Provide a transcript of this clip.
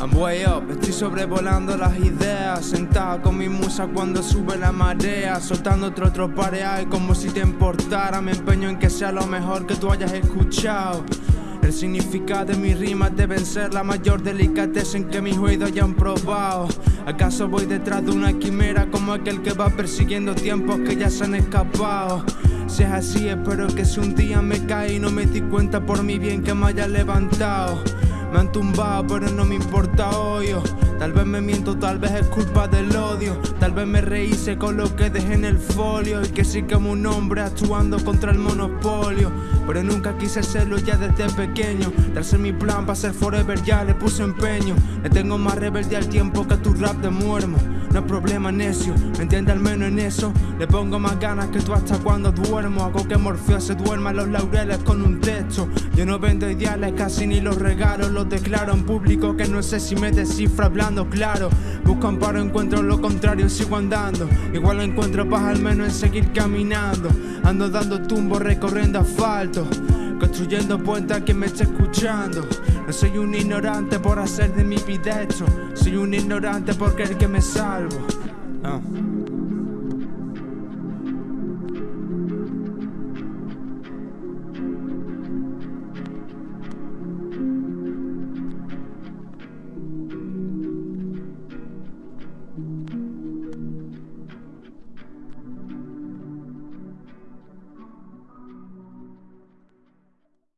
I'm way up, estoy sobrevolando las ideas Sentado con mi musa cuando sube la marea Soltando otro tropareal como si te importara Me empeño en que sea lo mejor que tú hayas escuchado. El significado de mis rimas deben ser la mayor delicatez en que mis oídos hayan probado. ¿Acaso voy detrás de una quimera como aquel que va persiguiendo tiempos que ya se han escapado? Si es así, espero que si un día me cae y no me di cuenta por mi bien que me haya levantado. Me han tumbado, pero no me importa hoy. Tal vez me miento, tal vez es culpa del odio. Tal vez me rehice con lo que dejé en el folio. Y que sí como un hombre actuando contra el monopolio. Pero nunca quise serlo ya desde pequeño. Darse mi plan para ser forever ya le puse empeño. Le tengo más rebelde al tiempo que tu rap de muermo. No es problema necio, me entiende al menos en eso. Le pongo más ganas que tú hasta cuando duermo. Hago que Morfeo se duerma los laureles con un texto. Yo no vendo ideales, casi ni los regalo lo declaro en público que no sé si me descifra hablando claro. Busco amparo, encuentro lo contrario, sigo andando. Igual encuentro paz al menos en seguir caminando. Ando dando tumbos recorriendo asfalto. Construyendo puentes a quien me esté escuchando. No soy un ignorante por hacer de mi vida esto. Soy un ignorante porque el que me salvo. Ah.